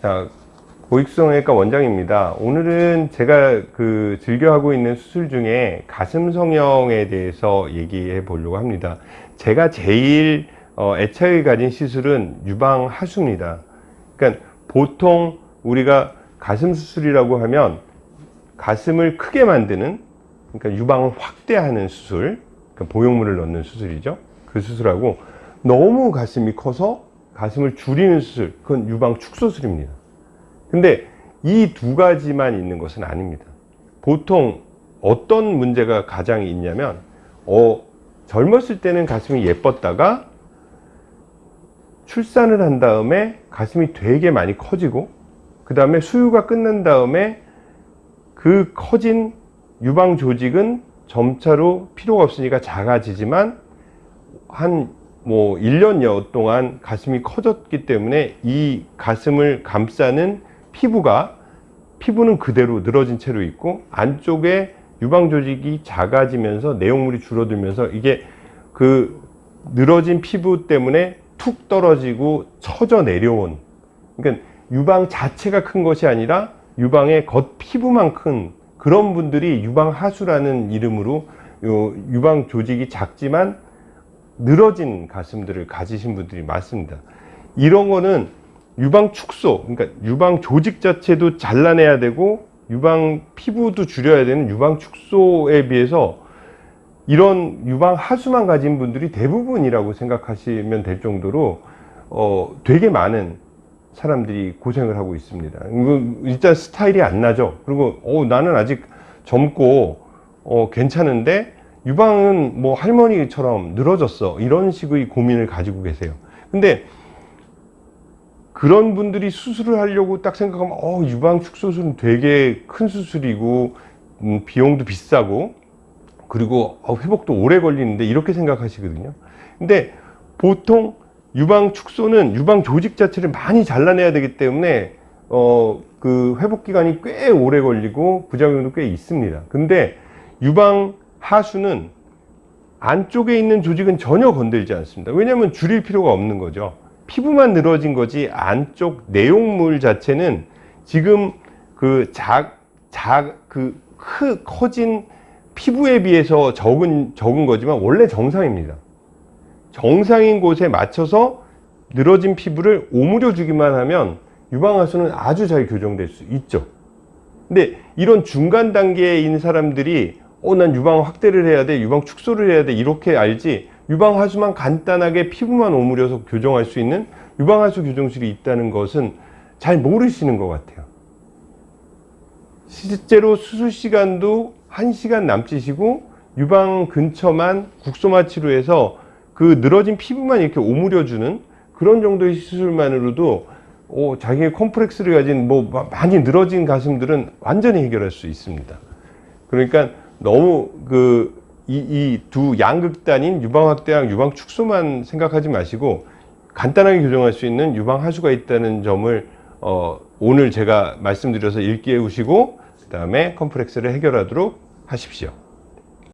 자, 고익성외과 원장입니다. 오늘은 제가 그 즐겨 하고 있는 수술 중에 가슴 성형에 대해서 얘기해 보려고 합니다. 제가 제일 어, 애착을 가진 시술은 유방 하수입니다. 그러니까 보통 우리가 가슴 수술이라고 하면 가슴을 크게 만드는 그러니까 유방을 확대하는 수술, 그러니까 보형물을 넣는 수술이죠. 그 수술하고 너무 가슴이 커서 가슴을 줄이는 수술, 그건 유방 축소술입니다. 근데 이 두 가지만 있는 것은 아닙니다. 보통 어떤 문제가 가장 있냐면 어, 젊었을 때는 가슴이 예뻤다가 출산을 한 다음에 가슴이 되게 많이 커지고 그 다음에 수유가 끝난 다음에 그 커진 유방 조직은 점차로 필요가 없으니까 작아지지만 한 뭐 1년여 동안 가슴이 커졌기 때문에 이 가슴을 감싸는 피부가 피부는 그대로 늘어진 채로 있고 안쪽에 유방 조직이 작아지면서 내용물이 줄어들면서 이게 그 늘어진 피부 때문에 툭 떨어지고 처져 내려온. 그러니까 유방 자체가 큰 것이 아니라 유방의 겉 피부만 큰 그런 분들이 유방 하수라는 이름으로 요 유방 조직이 작지만 늘어진 가슴들을 가지신 분들이 많습니다. 이런 거는 유방 축소, 그러니까 유방 조직 자체도 잘라내야 되고 유방 피부도 줄여야 되는 유방 축소에 비해서 이런 유방 하수만 가진 분들이 대부분이라고 생각하시면 될 정도로 어, 되게 많은 사람들이 고생을 하고 있습니다. 일단 스타일이 안 나죠. 그리고 어, 나는 아직 젊고 어, 괜찮은데 유방은 뭐 할머니처럼 늘어졌어. 이런 식의 고민을 가지고 계세요. 근데 그런 분들이 수술을 하려고 딱 생각하면 어, 유방 축소술은 되게 큰 수술이고 음, 비용도 비싸고 그리고 어, 회복도 오래 걸리는데 이렇게 생각하시거든요. 근데 보통 유방 축소는 유방 조직 자체를 많이 잘라내야 되기 때문에 어, 그 회복 기간이 꽤 오래 걸리고 부작용도 꽤 있습니다. 근데 유방 하수는 안쪽에 있는 조직은 전혀 건들지 않습니다. 왜냐하면 줄일 필요가 없는 거죠. 피부만 늘어진 거지 안쪽 내용물 자체는 지금 그 작, 작, 그 크, 커진 피부에 비해서 적은, 적은 거지만 원래 정상입니다. 정상인 곳에 맞춰서 늘어진 피부를 오므려 주기만 하면 유방하수는 아주 잘 교정될 수 있죠. 근데 이런 중간 단계에 있는 사람들이 어, 난 유방 확대를 해야 돼, 유방 축소를 해야 돼, 이렇게 알지 유방 하수만 간단하게 피부만 오므려서 교정할 수 있는 유방 하수 교정술이 있다는 것은 잘 모르시는 것 같아요. 실제로 수술 시간도 1시간 남짓이고 유방 근처만 국소마 치료해서 그 늘어진 피부만 이렇게 오므려주는 그런 정도의 시술만으로도 어, 자기의 콤플렉스를 가진 뭐 많이 늘어진 가슴들은 완전히 해결할 수 있습니다. 그러니까 너무 그 이 두 양극단인 유방 확대랑 유방 축소만 생각하지 마시고 간단하게 교정할 수 있는 유방 하수가 있다는 점을 어, 오늘 제가 말씀드려서 일깨우시고 그 다음에 컴플렉스를 해결하도록 하십시오.